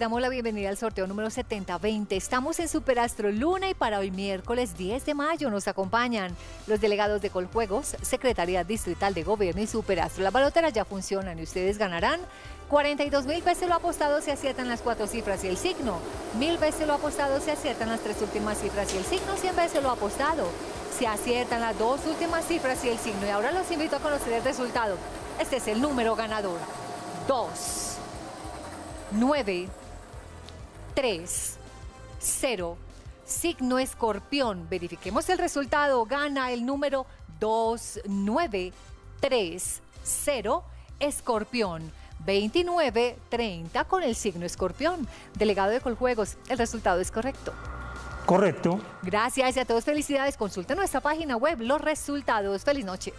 Damos la bienvenida al sorteo número 7020. Estamos en Superastro Luna y para hoy miércoles 10 de mayo nos acompañan los delegados de Coljuegos, Secretaría Distrital de Gobierno y Superastro. Las baloteras ya funcionan y ustedes ganarán 42 mil veces lo apostado si aciertan las cuatro cifras y el signo. Mil veces lo apostado si aciertan las tres últimas cifras y el signo. 100 veces lo apostado si aciertan las dos últimas cifras y el signo. Y ahora los invito a conocer el resultado. Este es el número ganador. 2, 9, 3, 0. Signo escorpión. Verifiquemos el resultado. Gana el número 2930. Escorpión. 2930 con el signo escorpión. Delegado de Coljuegos, el resultado es correcto. Correcto. Gracias y a todos felicidades. Consulta nuestra página web los resultados. Feliz noche.